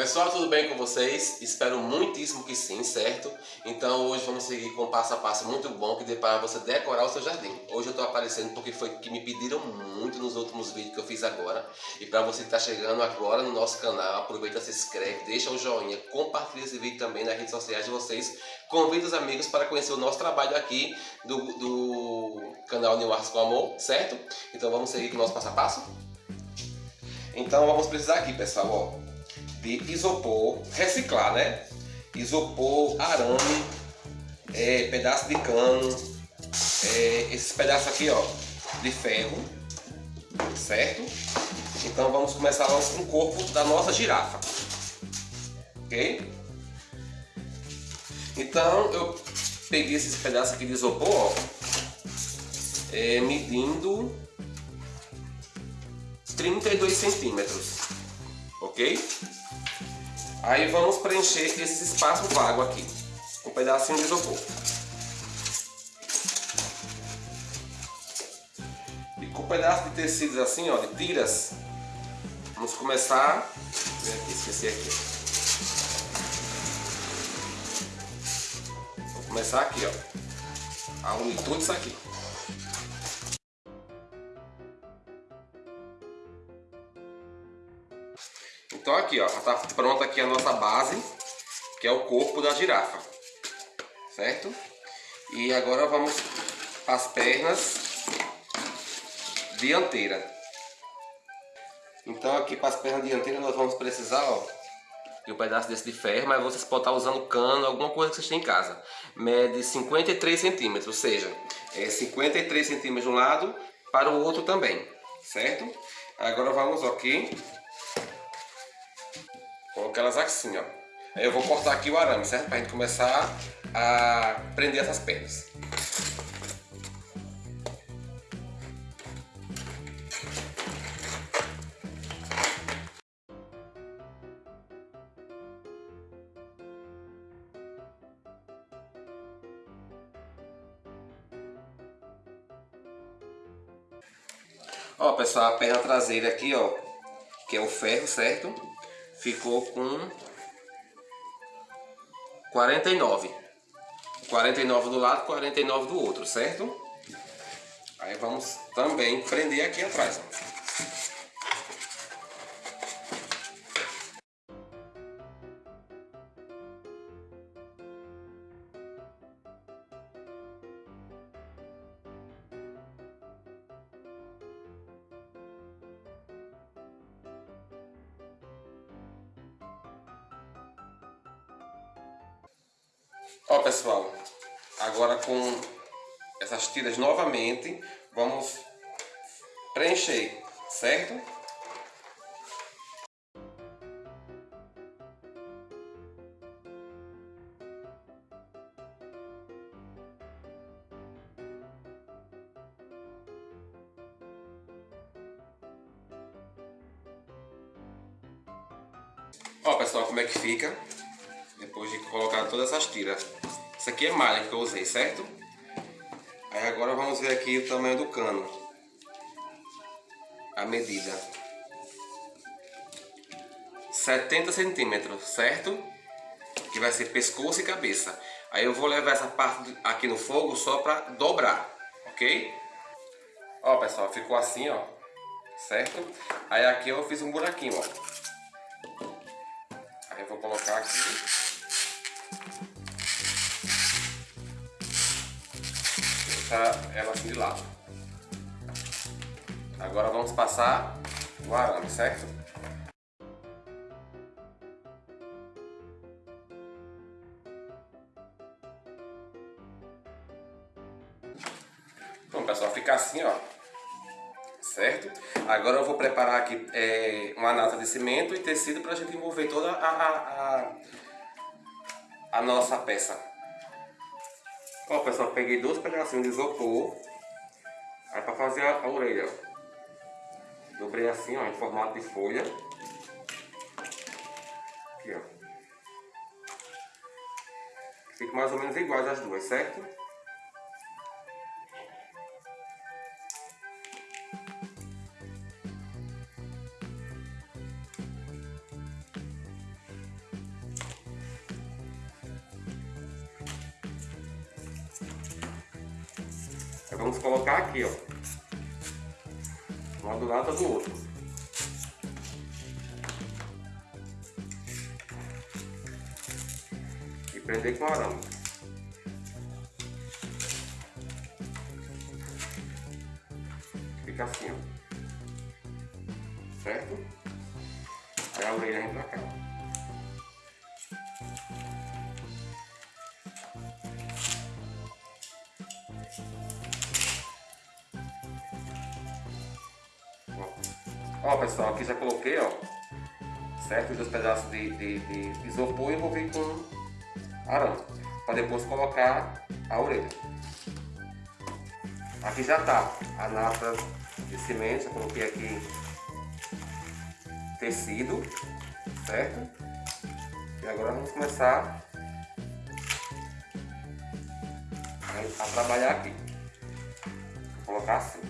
Pessoal, tudo bem com vocês? Espero muitíssimo que sim, certo? Então hoje vamos seguir com um passo a passo muito bom que dê para você decorar o seu jardim. Hoje eu estou aparecendo porque foi que me pediram muito nos últimos vídeos que eu fiz agora. E para você que está chegando agora no nosso canal, aproveita, se inscreve, deixa o joinha, compartilha esse vídeo também nas redes sociais de vocês. Convida os amigos para conhecer o nosso trabalho aqui do, do canal New Arts com Amor, certo? Então vamos seguir com o nosso passo a passo? Então vamos precisar aqui, pessoal, ó de isopor, reciclar, né? Isopor, arame, é, pedaço de cano, é, esses pedaços aqui, ó, de ferro, certo? Então vamos começar com o corpo da nossa girafa, ok? Então eu peguei esses pedaços aqui de isopor, ó, é, medindo 32 centímetros, ok? Aí vamos preencher esse espaço vago aqui, com um pedacinho de isopor. E com um pedaço de tecidos assim, ó, de tiras, vamos começar... Aqui, esqueci aqui. Vou começar aqui, ó, a unir tudo isso aqui. Aqui, ó, já tá pronta aqui a nossa base, que é o corpo da girafa, certo? E agora vamos as pernas dianteira. Então aqui para as pernas dianteiras nós vamos precisar, ó, de um pedaço desse de ferro, mas vocês podem estar usando cano, alguma coisa que vocês têm em casa. Mede 53 centímetros, ou seja, é 53 centímetros de um lado para o outro também, certo? Agora vamos aqui Colocar elas assim, ó. Eu vou cortar aqui o arame, certo? Pra gente começar a prender essas pernas. Ó, pessoal, a perna traseira aqui, ó, que é o ferro, certo? Ficou com 49. 49 do lado, 49 do outro, certo? Aí vamos também prender aqui atrás, ó. Ó pessoal, agora com essas tiras novamente, vamos preencher, certo? Ó pessoal, como é que fica? Depois de colocar todas essas tiras. Isso aqui é malha que eu usei, certo? Aí agora vamos ver aqui o tamanho do cano. A medida. 70 centímetros, certo? Que vai ser pescoço e cabeça. Aí eu vou levar essa parte aqui no fogo só para dobrar, ok? Ó pessoal, ficou assim, ó. Certo? Aí aqui eu fiz um buraquinho, ó. Aí eu vou colocar aqui deixar ela assim de lado. Agora vamos passar o arame, certo? Bom pessoal, fica assim ó, certo? Agora eu vou preparar aqui é, uma nata de cimento e tecido para a gente envolver toda a, a, a, a nossa peça. Ó, pessoal, peguei dois pedacinhos de isopor. Aí pra fazer a, a orelha, ó. Dobrei assim, ó, em formato de folha. Aqui, ó. Fica mais ou menos iguais as duas, certo? Vamos colocar aqui, ó. Um do lado do outro. E prender com arame. Fica assim, ó. Certo? Aí a orelha vem pra cá. Pessoal, aqui já coloquei, ó, certo? Os dois pedaços de, de, de isopor e envolvi com arame, para depois colocar a orelha. Aqui já tá a nata de cimento, já coloquei aqui tecido, certo? E agora vamos começar a, a trabalhar aqui. Vou colocar assim.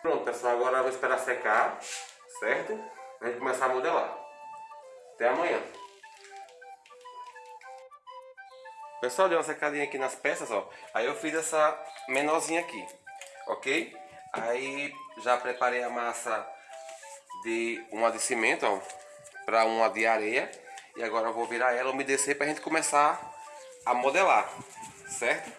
Pronto, pessoal, agora eu vou esperar secar, certo? A gente começar a modelar. Até amanhã. Pessoal, deu uma secadinha aqui nas peças, ó. Aí eu fiz essa menorzinha aqui, ok? Aí já preparei a massa de uma de cimento, ó, para uma de areia. E agora eu vou virar ela, umedecer para a gente começar a modelar, certo?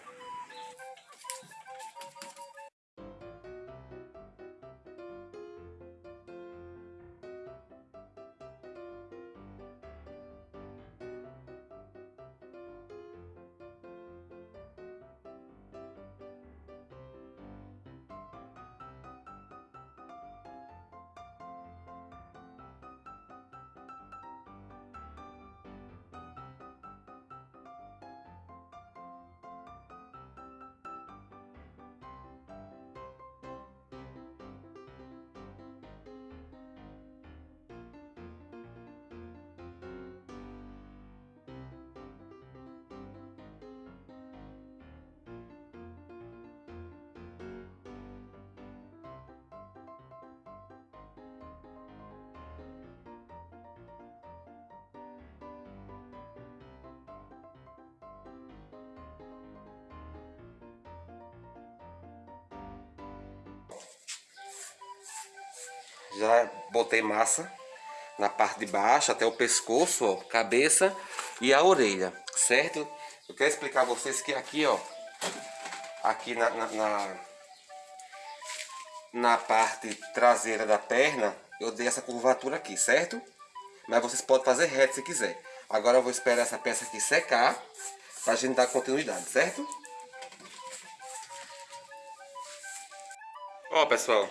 Já botei massa na parte de baixo, até o pescoço, ó, cabeça e a orelha, certo? Eu quero explicar a vocês que aqui, ó, aqui na, na, na, na parte traseira da perna, eu dei essa curvatura aqui, certo? Mas vocês podem fazer reto se quiser. Agora eu vou esperar essa peça aqui secar, pra gente dar continuidade, certo? Ó, pessoal,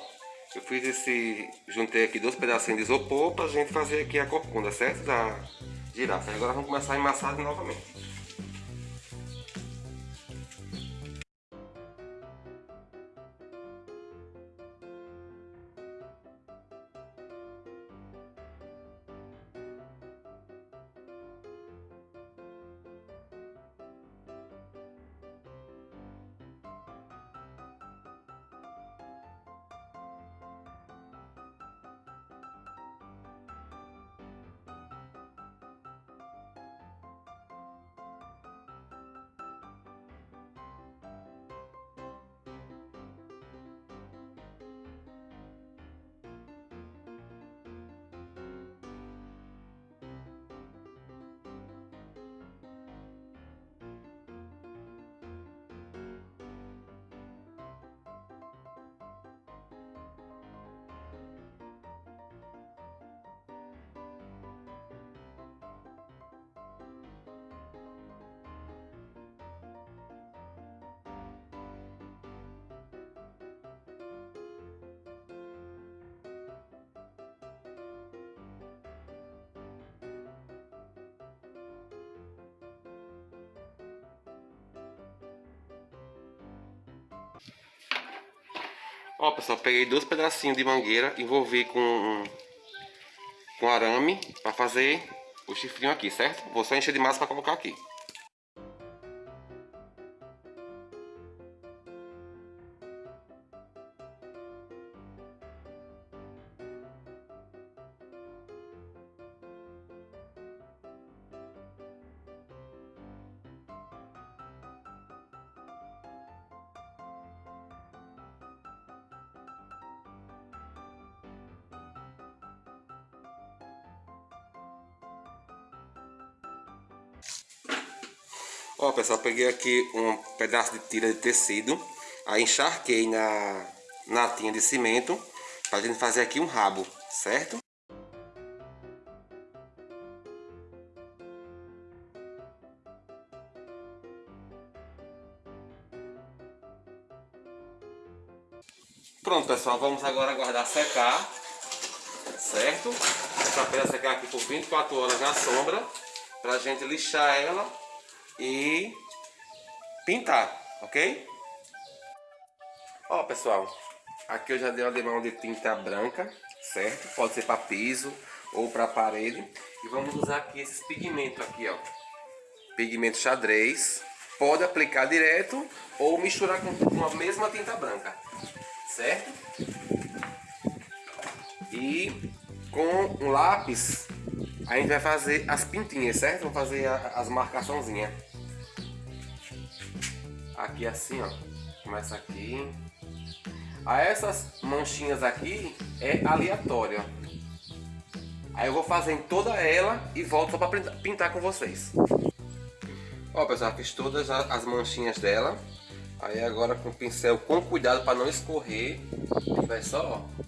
eu fiz esse... Juntei aqui dois pedacinhos de isopor pra gente fazer aqui a corcunda, certo? Da girafa. Agora vamos começar a emassar novamente. Ó, pessoal, peguei dois pedacinhos de mangueira, envolvi com, com arame para fazer o chifrinho aqui, certo? Vou só encher de massa para colocar aqui. Ó, pessoal, peguei aqui um pedaço de tira de tecido, aí encharquei na natinha de cimento, pra gente fazer aqui um rabo, certo? Pronto, pessoal, vamos agora aguardar secar, certo? Essa pedra secar aqui por 24 horas na sombra, pra gente lixar ela e pintar, ok? Ó, pessoal, aqui eu já dei uma demão de tinta branca, certo? Pode ser para piso ou para parede. E vamos usar aqui esses pigmentos aqui, ó. Pigmento xadrez. Pode aplicar direto ou misturar com a mesma tinta branca, certo? E com um lápis a gente vai fazer as pintinhas, certo? Vamos fazer as marcaçãozinhas. Aqui assim, ó. Começa aqui. Aí essas manchinhas aqui é aleatória. Aí eu vou fazer em toda ela e volto só para pintar com vocês. Ó pessoal, fiz todas as manchinhas dela. Aí agora com o pincel com cuidado para não escorrer. Vai só, ó.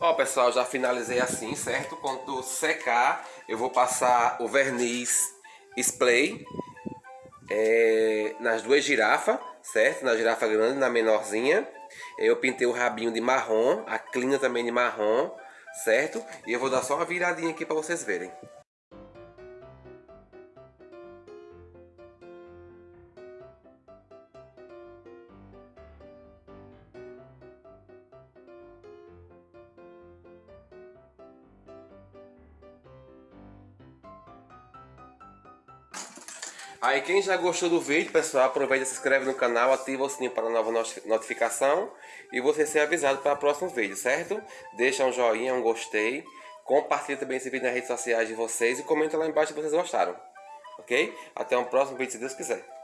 Ó pessoal, já finalizei assim, certo? Quando secar, eu vou passar o verniz spray é, nas duas girafas, certo? Na girafa grande na menorzinha. Eu pintei o rabinho de marrom, a clina também de marrom, certo? E eu vou dar só uma viradinha aqui para vocês verem. Aí quem já gostou do vídeo, pessoal, aproveita se inscreve no canal, ativa o sininho para nova notificação e você ser avisado para o próximo vídeo, certo? Deixa um joinha, um gostei, compartilha também esse vídeo nas redes sociais de vocês e comenta lá embaixo se vocês gostaram, ok? Até um próximo vídeo, se Deus quiser.